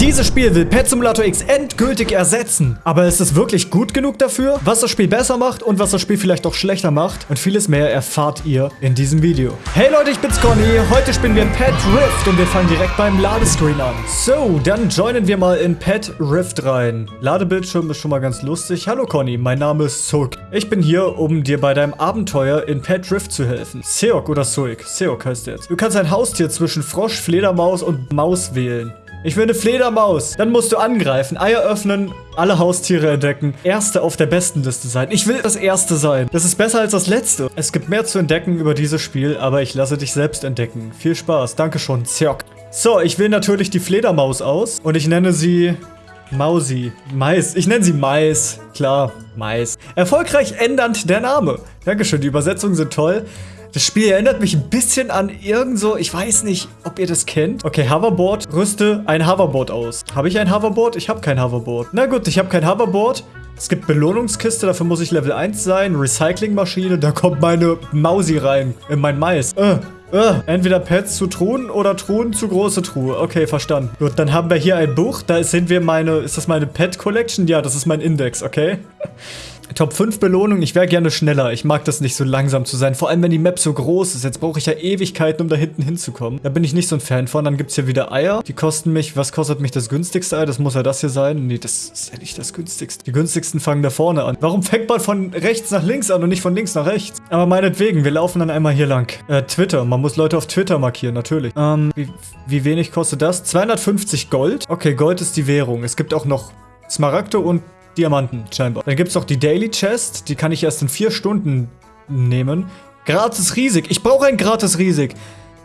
Dieses Spiel will Pet Simulator X endgültig ersetzen. Aber ist es wirklich gut genug dafür? Was das Spiel besser macht und was das Spiel vielleicht auch schlechter macht und vieles mehr erfahrt ihr in diesem Video. Hey Leute, ich bin's Conny. Heute spielen wir Pet Rift und wir fangen direkt beim Ladescreen an. So, dann joinen wir mal in Pet Rift rein. Ladebildschirm ist schon mal ganz lustig. Hallo Conny, mein Name ist Soik. Ich bin hier, um dir bei deinem Abenteuer in Pet Rift zu helfen. Seok oder Soik. Seok heißt jetzt. Du kannst ein Haustier zwischen Frosch, Fledermaus und Maus wählen. Ich will eine Fledermaus. Dann musst du angreifen, Eier öffnen, alle Haustiere entdecken. Erste auf der besten Liste sein. Ich will das Erste sein. Das ist besser als das Letzte. Es gibt mehr zu entdecken über dieses Spiel, aber ich lasse dich selbst entdecken. Viel Spaß. Danke schon, Zirk. So, ich wähle natürlich die Fledermaus aus und ich nenne sie Mausi. Mais. Ich nenne sie Mais. Klar, Mais. Erfolgreich ändernd der Name. Dankeschön, die Übersetzungen sind toll. Das Spiel erinnert mich ein bisschen an irgend so, ich weiß nicht, ob ihr das kennt. Okay, Hoverboard, rüste ein Hoverboard aus. Habe ich ein Hoverboard? Ich habe kein Hoverboard. Na gut, ich habe kein Hoverboard. Es gibt Belohnungskiste, dafür muss ich Level 1 sein. Recyclingmaschine, da kommt meine Mausi rein. In mein Mais. Äh. Uh, entweder Pets zu Truhen oder Truhen zu große Truhe. Okay, verstanden. Gut, dann haben wir hier ein Buch. Da sind wir meine... Ist das meine Pet Collection? Ja, das ist mein Index, okay? Top 5 Belohnung. Ich wäre gerne schneller. Ich mag das nicht so langsam zu sein. Vor allem, wenn die Map so groß ist. Jetzt brauche ich ja Ewigkeiten, um da hinten hinzukommen. Da bin ich nicht so ein Fan von. Dann gibt es hier wieder Eier. Die kosten mich... Was kostet mich das günstigste Ei? Das muss ja das hier sein. Nee, das ist ja nicht das günstigste. Die günstigsten fangen da vorne an. Warum fängt man von rechts nach links an und nicht von links nach rechts? Aber meinetwegen, wir laufen dann einmal hier lang. Äh, Twitter. Man muss Leute auf Twitter markieren, natürlich. Ähm, wie, wie wenig kostet das? 250 Gold? Okay, Gold ist die Währung. Es gibt auch noch Smaragde und Diamanten, scheinbar. Dann gibt es noch die Daily Chest. Die kann ich erst in vier Stunden nehmen. Gratis riesig. Ich brauche ein gratis riesig.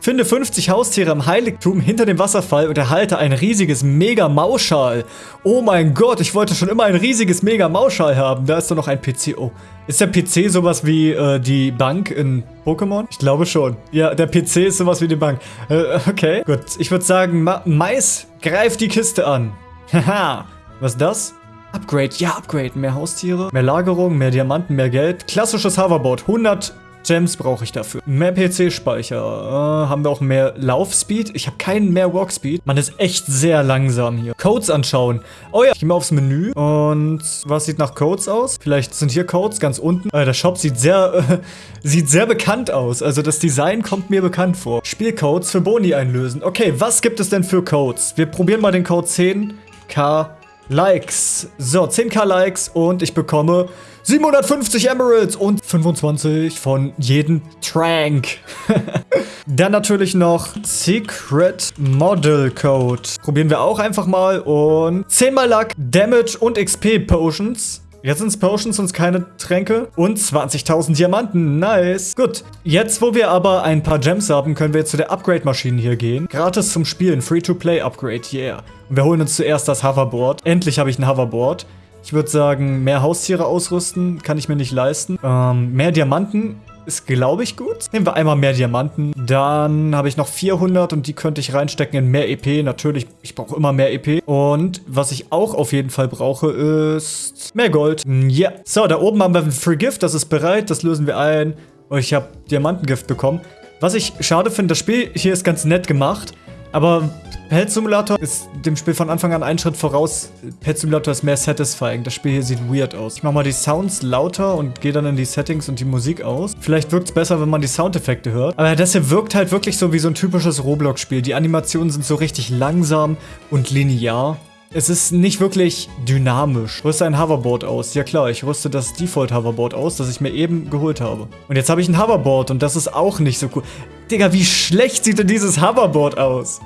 Finde 50 Haustiere im Heiligtum hinter dem Wasserfall und erhalte ein riesiges Mega-Mauschal. Oh mein Gott, ich wollte schon immer ein riesiges Mega-Mauschal haben. Da ist doch noch ein PC. Oh, ist der PC sowas wie äh, die Bank in Pokémon? Ich glaube schon. Ja, der PC ist sowas wie die Bank. Äh, okay, gut. Ich würde sagen, Ma Mais, greif die Kiste an. Haha. Was ist das? Upgrade, ja, Upgrade. Mehr Haustiere, mehr Lagerung, mehr Diamanten, mehr Geld. Klassisches Hoverboard, 100 Gems brauche ich dafür. Mehr PC-Speicher. Äh, haben wir auch mehr Laufspeed? Ich habe keinen mehr Walkspeed. Man ist echt sehr langsam hier. Codes anschauen. Oh ja, ich gehe mal aufs Menü. Und was sieht nach Codes aus? Vielleicht sind hier Codes ganz unten. Äh, der Shop sieht sehr, äh, sieht sehr bekannt aus. Also das Design kommt mir bekannt vor. Spielcodes für Boni einlösen. Okay, was gibt es denn für Codes? Wir probieren mal den Code 10K Likes. So, 10k Likes und ich bekomme 750 Emeralds und 25 von jedem Trank. Dann natürlich noch Secret Model Code. Probieren wir auch einfach mal und 10 mal Luck, Damage und XP Potions. Jetzt sind es Potions und keine Tränke. Und 20.000 Diamanten. Nice. Gut. Jetzt, wo wir aber ein paar Gems haben, können wir jetzt zu der Upgrade-Maschine hier gehen. Gratis zum Spielen. Free-to-Play-Upgrade. Yeah. Und wir holen uns zuerst das Hoverboard. Endlich habe ich ein Hoverboard. Ich würde sagen, mehr Haustiere ausrüsten kann ich mir nicht leisten. Ähm, mehr Diamanten ist, glaube ich, gut. Nehmen wir einmal mehr Diamanten. Dann habe ich noch 400 und die könnte ich reinstecken in mehr EP. Natürlich, ich brauche immer mehr EP. Und was ich auch auf jeden Fall brauche, ist mehr Gold. Ja. So, da oben haben wir ein Free Gift. Das ist bereit. Das lösen wir ein. Und ich habe Diamantengift bekommen. Was ich schade finde, das Spiel hier ist ganz nett gemacht. Aber Pet Simulator ist dem Spiel von Anfang an einen Schritt voraus. Pet Simulator ist mehr satisfying. Das Spiel hier sieht weird aus. Ich mache mal die Sounds lauter und gehe dann in die Settings und die Musik aus. Vielleicht wirkt es besser, wenn man die Soundeffekte hört. Aber das hier wirkt halt wirklich so wie so ein typisches Roblox-Spiel. Die Animationen sind so richtig langsam und linear. Es ist nicht wirklich dynamisch. Rüste ein Hoverboard aus. Ja klar, ich rüste das Default Hoverboard aus, das ich mir eben geholt habe. Und jetzt habe ich ein Hoverboard und das ist auch nicht so cool. Digga, wie schlecht sieht denn dieses Hoverboard aus?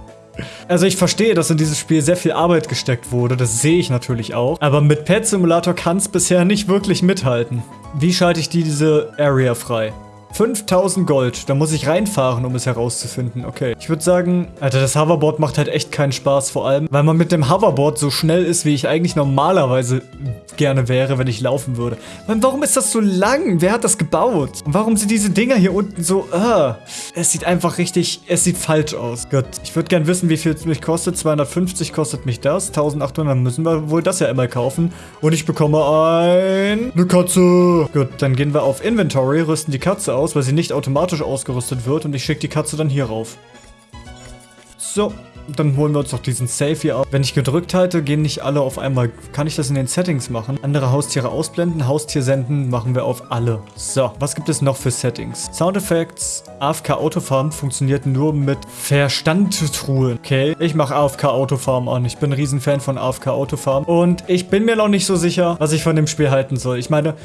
Also ich verstehe, dass in dieses Spiel sehr viel Arbeit gesteckt wurde, das sehe ich natürlich auch. Aber mit Pet Simulator kann es bisher nicht wirklich mithalten. Wie schalte ich diese Area frei? 5000 Gold. Da muss ich reinfahren, um es herauszufinden. Okay. Ich würde sagen, Alter, das Hoverboard macht halt echt keinen Spaß. Vor allem, weil man mit dem Hoverboard so schnell ist, wie ich eigentlich normalerweise gerne wäre, wenn ich laufen würde. Man, warum ist das so lang? Wer hat das gebaut? Und warum sind diese Dinger hier unten so, uh, Es sieht einfach richtig, es sieht falsch aus. Gut. Ich würde gerne wissen, wie viel es mich kostet. 250 kostet mich das. 1800 müssen wir wohl das ja immer kaufen. Und ich bekomme ein... Eine Katze. Gut, dann gehen wir auf Inventory, rüsten die Katze aus, weil sie nicht automatisch ausgerüstet wird. Und ich schicke die Katze dann hier rauf. So. dann holen wir uns doch diesen Safe hier auf. Wenn ich gedrückt halte, gehen nicht alle auf einmal. Kann ich das in den Settings machen? Andere Haustiere ausblenden, Haustier senden, machen wir auf alle. So, was gibt es noch für Settings? Sound Effects, AFK Autofarm funktioniert nur mit Verstandtruhen. Okay, ich mache AFK Autofarm an. Ich bin ein Riesenfan von AFK Autofarm. Und ich bin mir noch nicht so sicher, was ich von dem Spiel halten soll. Ich meine,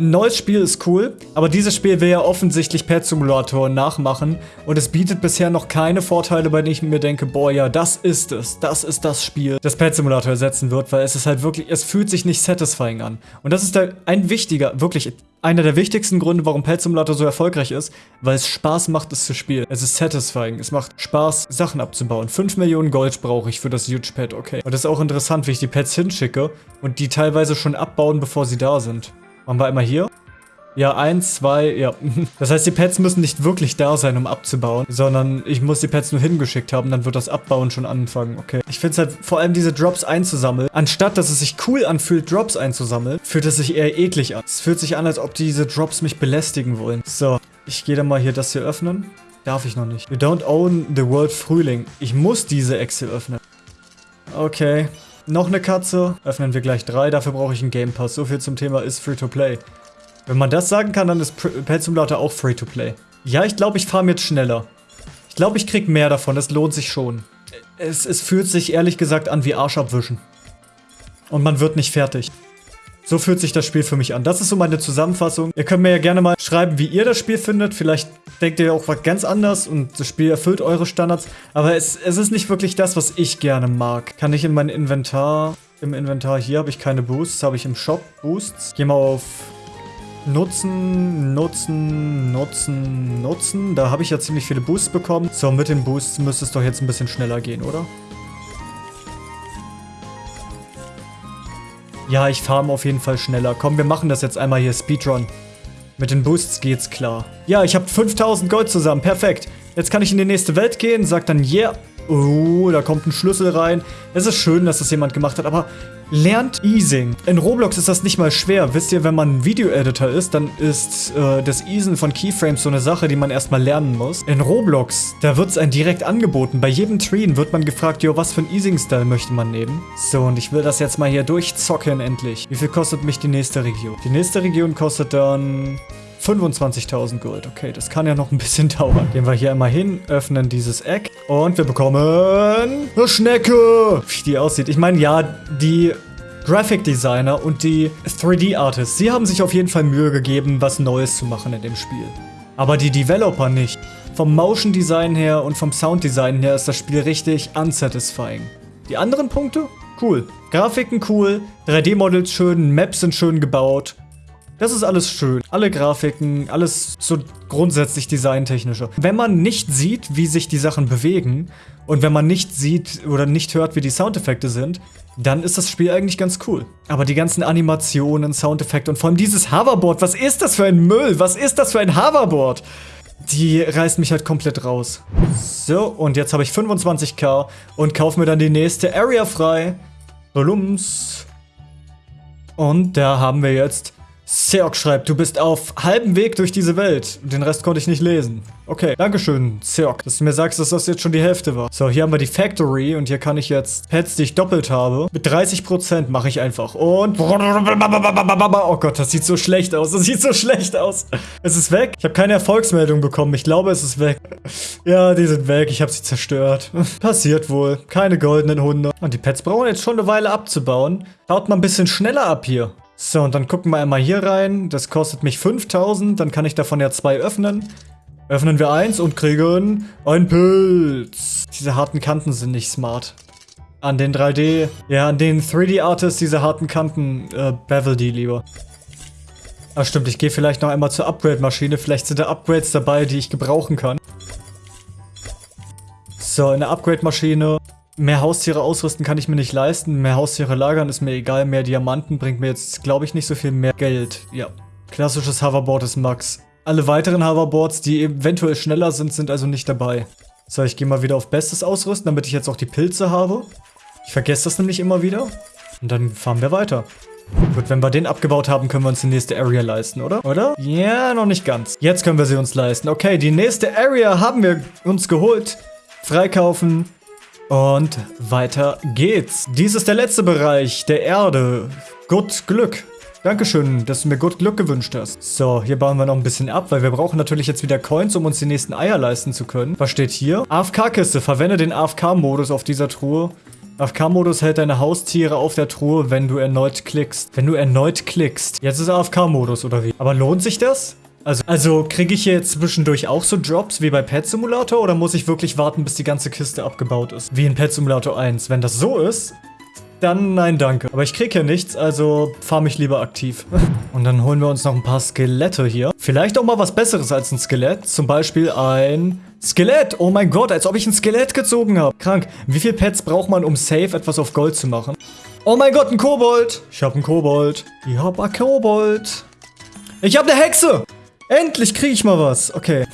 ein neues Spiel ist cool, aber dieses Spiel will ja offensichtlich Pet Simulator nachmachen und es bietet bisher noch keine Vorteile, bei denen ich mir denke, boah, ja, das ist es, das ist das Spiel, das Pet Simulator ersetzen wird, weil es ist halt wirklich, es fühlt sich nicht satisfying an. Und das ist da ein wichtiger, wirklich einer der wichtigsten Gründe, warum Pet Simulator so erfolgreich ist, weil es Spaß macht, es zu spielen. Es ist satisfying. Es macht Spaß, Sachen abzubauen. 5 Millionen Gold brauche ich für das Huge Pet, okay. Und das ist auch interessant, wie ich die Pets hinschicke und die teilweise schon abbauen, bevor sie da sind. Machen wir einmal hier. Ja, eins, zwei, ja. Das heißt, die Pets müssen nicht wirklich da sein, um abzubauen, sondern ich muss die Pets nur hingeschickt haben, dann wird das Abbauen schon anfangen, okay. Ich finde es halt, vor allem diese Drops einzusammeln, anstatt dass es sich cool anfühlt, Drops einzusammeln, fühlt es sich eher eklig an. Es fühlt sich an, als ob diese Drops mich belästigen wollen. So, ich gehe dann mal hier das hier öffnen. Darf ich noch nicht. You don't own the world Frühling. Ich muss diese Excel öffnen. Okay. Noch eine Katze. Öffnen wir gleich drei. Dafür brauche ich einen Game Pass. So viel zum Thema ist Free-to-Play. Wenn man das sagen kann, dann ist Pet Simulator auch Free-to-Play. Ja, ich glaube, ich fahre jetzt schneller. Ich glaube, ich krieg mehr davon. Das lohnt sich schon. Es, es fühlt sich ehrlich gesagt an wie Arsch abwischen. Und man wird nicht fertig. So fühlt sich das Spiel für mich an. Das ist so meine Zusammenfassung. Ihr könnt mir ja gerne mal schreiben, wie ihr das Spiel findet. Vielleicht denkt ihr auch was ganz anders und das Spiel erfüllt eure Standards. Aber es, es ist nicht wirklich das, was ich gerne mag. Kann ich in mein Inventar... Im Inventar hier habe ich keine Boosts, habe ich im Shop Boosts. Geh mal auf Nutzen, Nutzen, Nutzen, Nutzen. Da habe ich ja ziemlich viele Boosts bekommen. So, mit den Boosts müsste es doch jetzt ein bisschen schneller gehen, oder? Ja, ich farm auf jeden Fall schneller. Komm, wir machen das jetzt einmal hier Speedrun. Mit den Boosts geht's klar. Ja, ich habe 5000 Gold zusammen. Perfekt. Jetzt kann ich in die nächste Welt gehen, sag dann yeah. Oh, da kommt ein Schlüssel rein. Es ist schön, dass das jemand gemacht hat, aber Lernt Easing. In Roblox ist das nicht mal schwer. Wisst ihr, wenn man ein Video-Editor ist, dann ist äh, das Easen von Keyframes so eine Sache, die man erstmal lernen muss. In Roblox, da wird es einem direkt angeboten. Bei jedem Treen wird man gefragt, jo, was für ein Easing-Style möchte man nehmen? So, und ich will das jetzt mal hier durchzocken endlich. Wie viel kostet mich die nächste Region? Die nächste Region kostet dann 25.000 Gold. Okay, das kann ja noch ein bisschen dauern. Gehen wir hier einmal hin, öffnen dieses Eck und wir bekommen eine Schnecke. Wie die aussieht. Ich meine, ja, die Graphic Designer und die 3D Artists, sie haben sich auf jeden Fall Mühe gegeben, was Neues zu machen in dem Spiel. Aber die Developer nicht. Vom Motion Design her und vom Sound Design her ist das Spiel richtig unsatisfying. Die anderen Punkte? Cool. Grafiken cool, 3D-Models schön, Maps sind schön gebaut, das ist alles schön. Alle Grafiken, alles so grundsätzlich designtechnische. Wenn man nicht sieht, wie sich die Sachen bewegen und wenn man nicht sieht oder nicht hört, wie die Soundeffekte sind, dann ist das Spiel eigentlich ganz cool. Aber die ganzen Animationen, Soundeffekte und vor allem dieses Hoverboard, was ist das für ein Müll? Was ist das für ein Hoverboard? Die reißt mich halt komplett raus. So, und jetzt habe ich 25k und kaufe mir dann die nächste Area frei. Blums. Und da haben wir jetzt Seok schreibt, du bist auf halbem Weg durch diese Welt. Den Rest konnte ich nicht lesen. Okay, Dankeschön, Seok, dass du mir sagst, dass das jetzt schon die Hälfte war. So, hier haben wir die Factory und hier kann ich jetzt Pets, die ich doppelt habe. Mit 30% mache ich einfach. Und... Oh Gott, das sieht so schlecht aus. Das sieht so schlecht aus. Es ist weg. Ich habe keine Erfolgsmeldung bekommen. Ich glaube, es ist weg. Ja, die sind weg. Ich habe sie zerstört. Passiert wohl. Keine goldenen Hunde. Und die Pets brauchen jetzt schon eine Weile abzubauen. Baut mal ein bisschen schneller ab hier. So, und dann gucken wir einmal hier rein. Das kostet mich 5000. Dann kann ich davon ja zwei öffnen. Öffnen wir eins und kriegen einen Pilz. Diese harten Kanten sind nicht smart. An den 3D, ja, an den 3D-Artists, diese harten Kanten, äh, bevel die lieber. Ah, stimmt, ich gehe vielleicht noch einmal zur Upgrade-Maschine. Vielleicht sind da Upgrades dabei, die ich gebrauchen kann. So, in der Upgrade-Maschine Mehr Haustiere ausrüsten kann ich mir nicht leisten. Mehr Haustiere lagern ist mir egal. Mehr Diamanten bringt mir jetzt, glaube ich, nicht so viel mehr Geld. Ja. Klassisches Hoverboard ist Max. Alle weiteren Hoverboards, die eventuell schneller sind, sind also nicht dabei. So, ich gehe mal wieder auf Bestes ausrüsten, damit ich jetzt auch die Pilze habe. Ich vergesse das nämlich immer wieder. Und dann fahren wir weiter. Gut, wenn wir den abgebaut haben, können wir uns die nächste Area leisten, oder? Oder? Ja, noch nicht ganz. Jetzt können wir sie uns leisten. Okay, die nächste Area haben wir uns geholt. Freikaufen. Und weiter geht's. Dies ist der letzte Bereich der Erde. Gut Glück. Dankeschön, dass du mir gut Glück gewünscht hast. So, hier bauen wir noch ein bisschen ab, weil wir brauchen natürlich jetzt wieder Coins, um uns die nächsten Eier leisten zu können. Was steht hier? AFK-Kiste. Verwende den AFK-Modus auf dieser Truhe. AFK-Modus hält deine Haustiere auf der Truhe, wenn du erneut klickst. Wenn du erneut klickst. Jetzt ist AFK-Modus, oder wie? Aber lohnt sich das? Also, also kriege ich hier zwischendurch auch so Drops wie bei Pet Simulator oder muss ich wirklich warten, bis die ganze Kiste abgebaut ist? Wie in Pet Simulator 1. Wenn das so ist, dann nein, danke. Aber ich kriege hier nichts, also fahr mich lieber aktiv. Und dann holen wir uns noch ein paar Skelette hier. Vielleicht auch mal was Besseres als ein Skelett. Zum Beispiel ein Skelett. Oh mein Gott, als ob ich ein Skelett gezogen habe. Krank. Wie viele Pets braucht man, um safe etwas auf Gold zu machen? Oh mein Gott, ein Kobold. Ich habe einen Kobold. Ich habe einen Kobold. Ich habe eine Hexe. Endlich kriege ich mal was. Okay.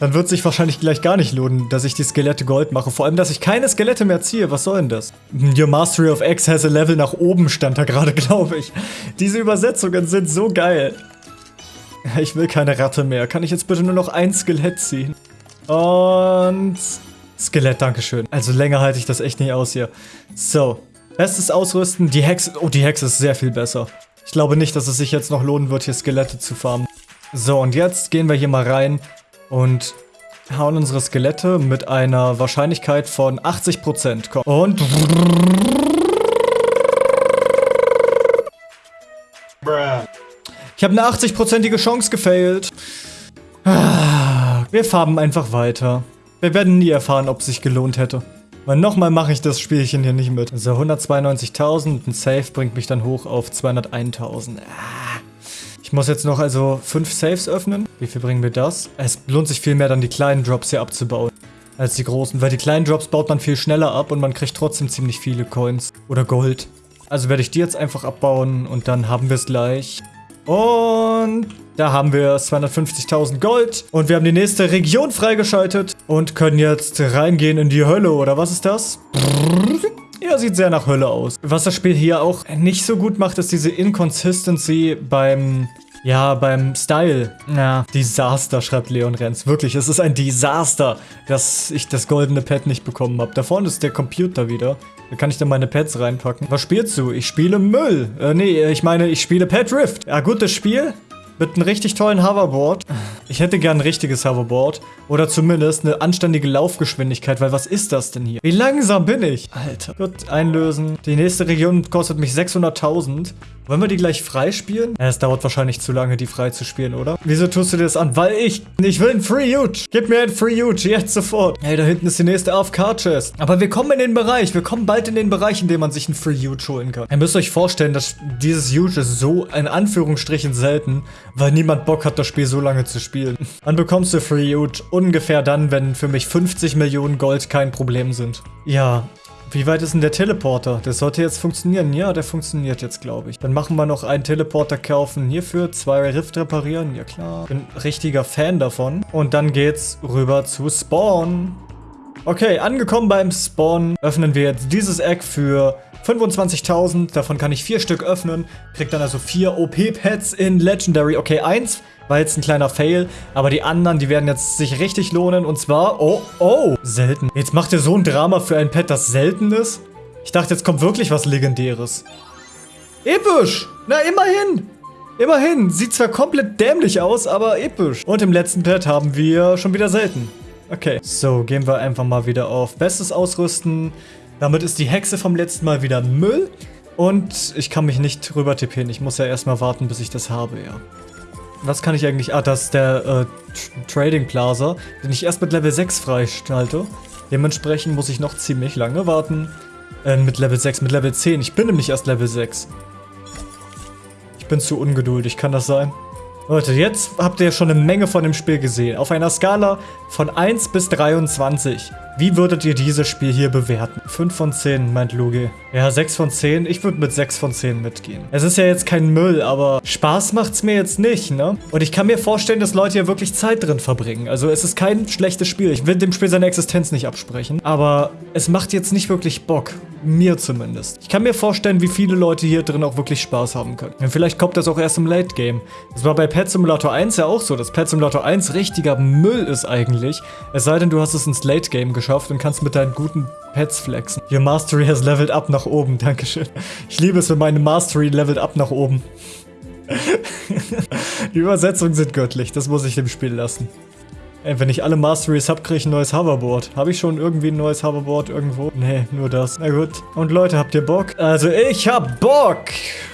Dann wird sich wahrscheinlich gleich gar nicht lohnen, dass ich die Skelette Gold mache. Vor allem, dass ich keine Skelette mehr ziehe. Was soll denn das? Your Mastery of X has a level nach oben, stand da gerade, glaube ich. Diese Übersetzungen sind so geil. Ich will keine Ratte mehr. Kann ich jetzt bitte nur noch ein Skelett ziehen? Und... Skelett, dankeschön. Also länger halte ich das echt nicht aus hier. So. Bestes Ausrüsten. Die Hexe... Oh, die Hexe ist sehr viel besser. Ich glaube nicht, dass es sich jetzt noch lohnen wird, hier Skelette zu farmen. So, und jetzt gehen wir hier mal rein und hauen unsere Skelette mit einer Wahrscheinlichkeit von 80%. Und... Ich habe eine 80%ige Chance gefailt. Wir farben einfach weiter. Wir werden nie erfahren, ob es sich gelohnt hätte. Weil nochmal mache ich das Spielchen hier nicht mit. So, 192.000. Ein Safe bringt mich dann hoch auf 201.000. Ah. Ich muss jetzt noch also fünf Saves öffnen. Wie viel bringen wir das? Es lohnt sich viel mehr dann die kleinen Drops hier abzubauen. Als die großen. Weil die kleinen Drops baut man viel schneller ab und man kriegt trotzdem ziemlich viele Coins. Oder Gold. Also werde ich die jetzt einfach abbauen und dann haben wir es gleich. Und da haben wir 250.000 Gold. Und wir haben die nächste Region freigeschaltet. Und können jetzt reingehen in die Hölle, oder was ist das? Ja, sieht sehr nach Hölle aus. Was das Spiel hier auch nicht so gut macht, ist diese Inconsistency beim ja, beim Style. Ja, Desaster, schreibt Leon Renz. Wirklich, es ist ein Desaster, dass ich das goldene Pad nicht bekommen habe. Da vorne ist der Computer wieder. Da kann ich dann meine Pads reinpacken. Was spielst du? Ich spiele Müll. Äh, nee, ich meine, ich spiele Pad Rift. Ja, gutes Spiel. Mit einem richtig tollen Hoverboard. Ich hätte gern ein richtiges Hoverboard. Oder zumindest eine anständige Laufgeschwindigkeit, weil was ist das denn hier? Wie langsam bin ich? Alter. Gut, einlösen. Die nächste Region kostet mich 600.000. Wollen wir die gleich freispielen? Ja, es dauert wahrscheinlich zu lange, die frei zu spielen, oder? Wieso tust du dir das an? Weil ich... Ich will ein Free Huge. Gib mir ein Free Huge, jetzt sofort. Ey, da hinten ist die nächste AFK-Chest. Aber wir kommen in den Bereich. Wir kommen bald in den Bereich, in dem man sich ein Free Huge holen kann. Ihr müsst euch vorstellen, dass dieses Huge ist so in Anführungsstrichen selten, weil niemand Bock hat, das Spiel so lange zu spielen. Dann bekommst du Free Huge ungefähr dann, wenn für mich 50 Millionen Gold kein Problem sind. Ja, wie weit ist denn der Teleporter? Der sollte jetzt funktionieren. Ja, der funktioniert jetzt, glaube ich. Dann machen wir noch einen Teleporter kaufen hierfür. Zwei Rift reparieren. Ja, klar. Bin richtiger Fan davon. Und dann geht's rüber zu Spawn. Okay, angekommen beim Spawn öffnen wir jetzt dieses Eck für 25.000. Davon kann ich vier Stück öffnen. Krieg dann also vier OP-Pets in Legendary. Okay, eins war jetzt ein kleiner Fail, aber die anderen, die werden jetzt sich richtig lohnen. Und zwar, oh, oh, selten. Jetzt macht ihr so ein Drama für ein Pet, das selten ist? Ich dachte, jetzt kommt wirklich was Legendäres. Episch! Na, immerhin! Immerhin, sieht zwar komplett dämlich aus, aber episch. Und im letzten Pet haben wir schon wieder selten. Okay, so, gehen wir einfach mal wieder auf Bestes ausrüsten. Damit ist die Hexe vom letzten Mal wieder Müll. Und ich kann mich nicht rüber tippen. Ich muss ja erstmal warten, bis ich das habe, ja. Was kann ich eigentlich... Ah, das ist der äh, Trading Plaza, den ich erst mit Level 6 freischalte. Dementsprechend muss ich noch ziemlich lange warten. Äh, mit Level 6, mit Level 10. Ich bin nämlich erst Level 6. Ich bin zu ungeduldig, kann das sein? Leute, jetzt habt ihr schon eine Menge von dem Spiel gesehen. Auf einer Skala von 1 bis 23. Wie würdet ihr dieses Spiel hier bewerten? 5 von 10, meint Lugi. Ja, 6 von 10. Ich würde mit 6 von 10 mitgehen. Es ist ja jetzt kein Müll, aber Spaß macht's mir jetzt nicht, ne? Und ich kann mir vorstellen, dass Leute hier wirklich Zeit drin verbringen. Also es ist kein schlechtes Spiel. Ich will dem Spiel seine Existenz nicht absprechen. Aber es macht jetzt nicht wirklich Bock. Mir zumindest. Ich kann mir vorstellen, wie viele Leute hier drin auch wirklich Spaß haben können. Und vielleicht kommt das auch erst im Late Game. Das war bei Pet Simulator 1 ja auch so, dass Pet Simulator 1 richtiger Müll ist eigentlich. Es sei denn, du hast es ins Late Game geschafft und kannst mit deinen guten Pets flexen. Your Mastery has leveled up nach oben. Dankeschön. Ich liebe es, wenn meine Mastery leveled up nach oben. Die Übersetzungen sind göttlich. Das muss ich dem Spiel lassen. Ey, wenn ich alle Masteries hab, kriege ich ein neues Hoverboard. Habe ich schon irgendwie ein neues Hoverboard irgendwo? Nee, nur das. Na gut. Und Leute, habt ihr Bock? Also ich hab Bock!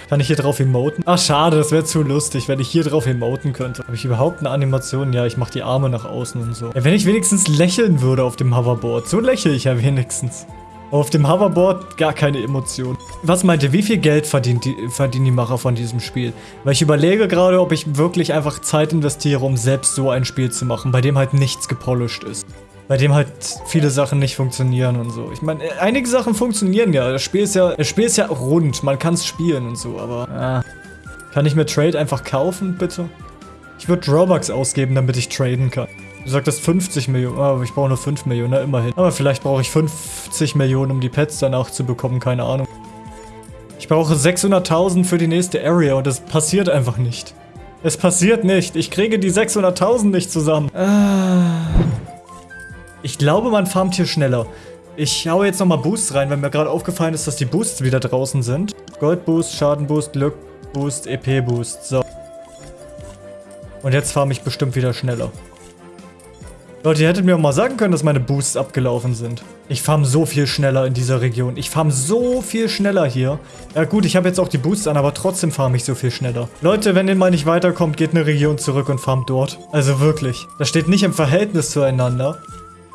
Kann ich hier drauf emoten? Ach, schade, das wäre zu lustig, wenn ich hier drauf emoten könnte. Habe ich überhaupt eine Animation? Ja, ich mache die Arme nach außen und so. Ja, wenn ich wenigstens lächeln würde auf dem Hoverboard. So lächle ich ja wenigstens. Auf dem Hoverboard gar keine Emotion. Was meint ihr, wie viel Geld verdient die, verdienen die Macher von diesem Spiel? Weil ich überlege gerade, ob ich wirklich einfach Zeit investiere, um selbst so ein Spiel zu machen, bei dem halt nichts gepolished ist. Bei dem halt viele Sachen nicht funktionieren und so. Ich meine, einige Sachen funktionieren ja. Das Spiel ist ja, das Spiel ist ja rund. Man kann es spielen und so, aber... Äh. Kann ich mir Trade einfach kaufen, bitte? Ich würde Robux ausgeben, damit ich traden kann. Du sagtest 50 Millionen, aber ich brauche nur 5 Millionen, na, immerhin. Aber vielleicht brauche ich 50 Millionen, um die Pets danach zu bekommen, keine Ahnung. Ich brauche 600.000 für die nächste Area und das passiert einfach nicht. Es passiert nicht. Ich kriege die 600.000 nicht zusammen. Ah. Ich glaube, man farmt hier schneller. Ich hau jetzt nochmal Boosts rein, weil mir gerade aufgefallen ist, dass die Boosts wieder draußen sind. Goldboost, Schadenboost, Glückboost, EP-Boost. So. Und jetzt farm ich bestimmt wieder schneller. Leute, ihr hättet mir auch mal sagen können, dass meine Boosts abgelaufen sind. Ich farm so viel schneller in dieser Region. Ich farm so viel schneller hier. Ja gut, ich habe jetzt auch die Boosts an, aber trotzdem farm ich so viel schneller. Leute, wenn ihr mal nicht weiterkommt, geht eine Region zurück und farmt dort. Also wirklich. Das steht nicht im Verhältnis zueinander,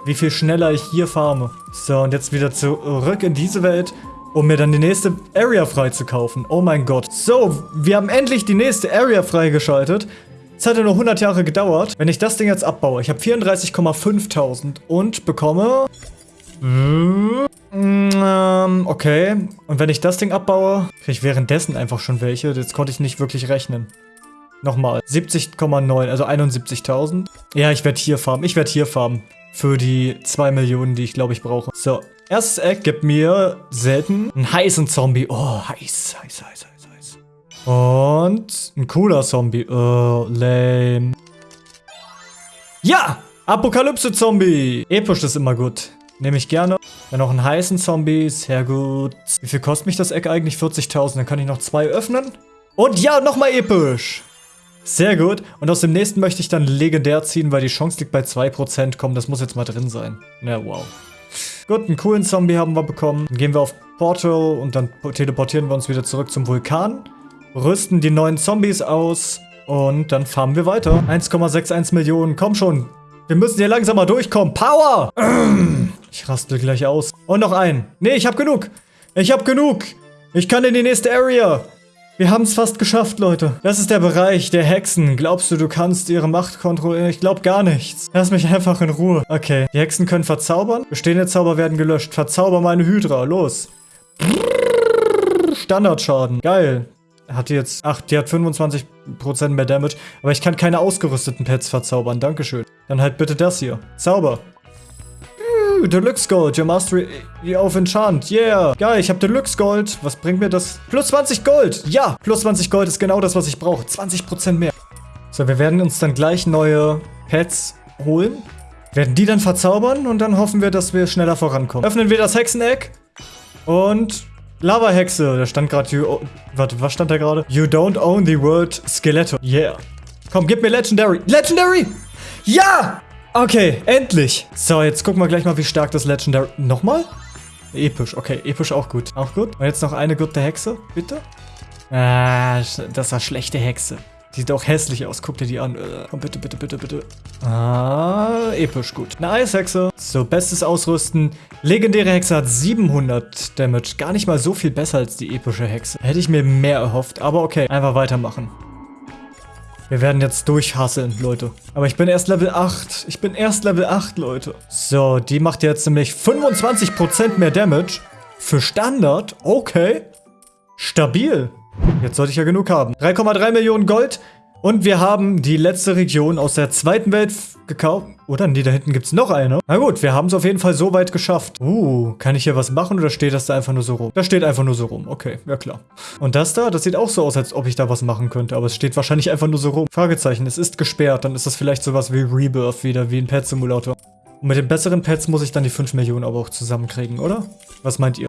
wie viel schneller ich hier farme. So, und jetzt wieder zurück in diese Welt um mir dann die nächste Area freizukaufen. Oh mein Gott. So, wir haben endlich die nächste Area freigeschaltet. Es hat ja nur 100 Jahre gedauert. Wenn ich das Ding jetzt abbaue, ich habe 34,5000 und bekomme... Mm, ähm, okay. Und wenn ich das Ding abbaue, kriege ich währenddessen einfach schon welche. Jetzt konnte ich nicht wirklich rechnen. Nochmal. 70,9, also 71.000. Ja, ich werde hier farmen. Ich werde hier farmen. Für die 2 Millionen, die ich glaube ich brauche. So, erstes Eck gibt mir selten einen heißen Zombie. Oh, heiß, heiß, heiß, heiß. Und ein cooler Zombie. Oh, lame. Ja! Apokalypse-Zombie. Episch ist immer gut. Nehme ich gerne. Dann noch einen heißen Zombie. Sehr gut. Wie viel kostet mich das Eck eigentlich? 40.000. Dann kann ich noch zwei öffnen. Und ja, nochmal episch. Sehr gut. Und aus dem nächsten möchte ich dann legendär ziehen, weil die Chance liegt bei 2%. Komm, das muss jetzt mal drin sein. Na, wow. Gut, einen coolen Zombie haben wir bekommen. Dann gehen wir auf Portal und dann teleportieren wir uns wieder zurück zum Vulkan rüsten die neuen Zombies aus und dann farmen wir weiter. 1,61 Millionen, komm schon. Wir müssen hier langsam mal durchkommen. Power! Ich rastel gleich aus. Und noch einen. Nee, ich hab genug. Ich hab genug. Ich kann in die nächste Area. Wir haben es fast geschafft, Leute. Das ist der Bereich der Hexen. Glaubst du, du kannst ihre Macht kontrollieren? Ich glaub gar nichts. Lass mich einfach in Ruhe. Okay. Die Hexen können verzaubern. Bestehende Zauber werden gelöscht. Verzauber meine Hydra. Los. Standardschaden. Geil hat die jetzt... Ach, die hat 25% mehr Damage. Aber ich kann keine ausgerüsteten Pets verzaubern. Dankeschön. Dann halt bitte das hier. Zauber. Uh, Deluxe Gold. Your Mastery auf Enchant. Yeah. Geil, ich habe Deluxe Gold. Was bringt mir das? Plus 20 Gold. Ja, plus 20 Gold ist genau das, was ich brauche. 20% mehr. So, wir werden uns dann gleich neue Pets holen. Werden die dann verzaubern und dann hoffen wir, dass wir schneller vorankommen. Öffnen wir das Hexeneck und Lava-Hexe. Da stand gerade... Oh, warte, was stand da gerade? You don't own the world Skeleto. Yeah. Komm, gib mir Legendary. Legendary! Ja! Okay, endlich. So, jetzt gucken wir gleich mal, wie stark das Legendary... Nochmal? Episch. Okay, episch auch gut. Auch gut. Und jetzt noch eine gute Hexe, bitte. Ah, das war schlechte Hexe. Sieht auch hässlich aus. Guck dir die an. Äh, komm, bitte, bitte, bitte, bitte. Ah, episch gut. Eine Eishexe. So, bestes Ausrüsten. Legendäre Hexe hat 700 Damage. Gar nicht mal so viel besser als die epische Hexe. Hätte ich mir mehr erhofft. Aber okay, einfach weitermachen. Wir werden jetzt durchhasseln, Leute. Aber ich bin erst Level 8. Ich bin erst Level 8, Leute. So, die macht jetzt nämlich 25% mehr Damage. Für Standard? Okay. Stabil. Jetzt sollte ich ja genug haben. 3,3 Millionen Gold. Und wir haben die letzte Region aus der zweiten Welt gekauft. Oder? Nee, da hinten gibt es noch eine. Na gut, wir haben es auf jeden Fall so weit geschafft. Uh, kann ich hier was machen oder steht das da einfach nur so rum? Da steht einfach nur so rum. Okay, ja klar. Und das da, das sieht auch so aus, als ob ich da was machen könnte. Aber es steht wahrscheinlich einfach nur so rum. Fragezeichen, es ist gesperrt. Dann ist das vielleicht sowas wie Rebirth wieder, wie ein Pet Simulator. Und mit den besseren Pets muss ich dann die 5 Millionen aber auch zusammenkriegen, oder? Was meint ihr?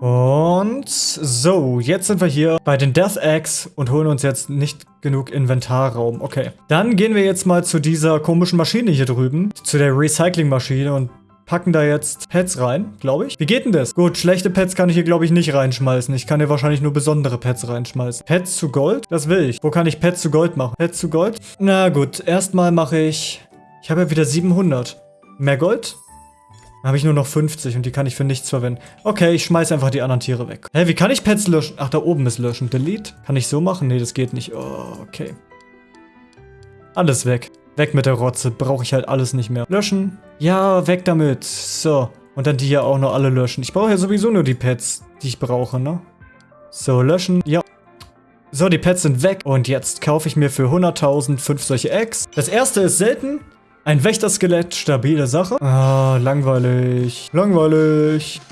Und so, jetzt sind wir hier bei den Death Eggs und holen uns jetzt nicht genug Inventarraum. Okay, dann gehen wir jetzt mal zu dieser komischen Maschine hier drüben, zu der Recycling-Maschine und packen da jetzt Pets rein, glaube ich. Wie geht denn das? Gut, schlechte Pets kann ich hier, glaube ich, nicht reinschmeißen. Ich kann hier wahrscheinlich nur besondere Pets reinschmeißen. Pets zu Gold? Das will ich. Wo kann ich Pets zu Gold machen? Pets zu Gold? Na gut, erstmal mache ich... Ich habe ja wieder 700. Mehr Gold? Dann habe ich nur noch 50 und die kann ich für nichts verwenden. Okay, ich schmeiße einfach die anderen Tiere weg. Hä, wie kann ich Pets löschen? Ach, da oben ist löschen. Delete? Kann ich so machen? Nee, das geht nicht. Oh, okay. Alles weg. Weg mit der Rotze. Brauche ich halt alles nicht mehr. Löschen. Ja, weg damit. So. Und dann die hier auch noch alle löschen. Ich brauche ja sowieso nur die Pets, die ich brauche, ne? So, löschen. Ja. So, die Pets sind weg. Und jetzt kaufe ich mir für 100.000 fünf solche Eggs. Das erste ist selten. Ein Wächterskelett, stabile Sache. Ah, langweilig. Langweilig.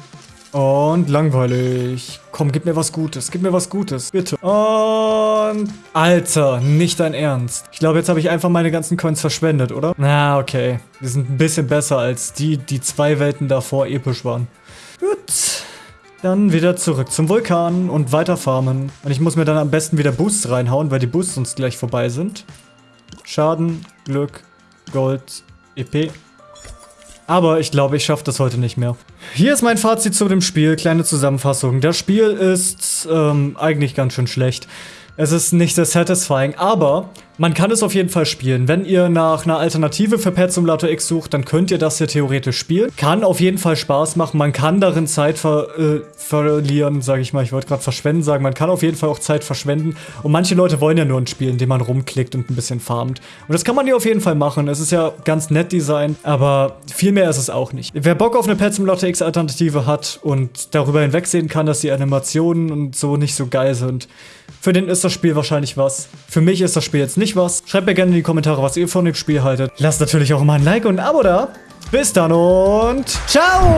Und langweilig. Komm, gib mir was Gutes. Gib mir was Gutes. Bitte. Und... Alter, nicht dein Ernst. Ich glaube, jetzt habe ich einfach meine ganzen Coins verschwendet, oder? Na, okay. Die sind ein bisschen besser als die, die zwei Welten davor episch waren. Gut. Dann wieder zurück zum Vulkan und weiter farmen. Und ich muss mir dann am besten wieder Boosts reinhauen, weil die Boosts uns gleich vorbei sind. Schaden, Glück, Gold, EP. Aber ich glaube, ich schaffe das heute nicht mehr. Hier ist mein Fazit zu dem Spiel, kleine Zusammenfassung. Das Spiel ist ähm, eigentlich ganz schön schlecht. Es ist nicht sehr satisfying, aber man kann es auf jeden Fall spielen. Wenn ihr nach einer Alternative für Pet Simulator X sucht, dann könnt ihr das hier theoretisch spielen. Kann auf jeden Fall Spaß machen. Man kann darin Zeit ver äh, verlieren, sage ich mal. Ich wollte gerade verschwenden sagen. Man kann auf jeden Fall auch Zeit verschwenden. Und manche Leute wollen ja nur ein Spiel, in dem man rumklickt und ein bisschen farmt. Und das kann man hier auf jeden Fall machen. Es ist ja ganz nett Design, aber viel mehr ist es auch nicht. Wer Bock auf eine Pet Simulator X Alternative hat und darüber hinwegsehen kann, dass die Animationen und so nicht so geil sind, für den ist das Spiel wahrscheinlich was. Für mich ist das Spiel jetzt nicht was. Schreibt mir gerne in die Kommentare, was ihr von dem Spiel haltet. Lasst natürlich auch mal ein Like und ein Abo da. Bis dann und ciao!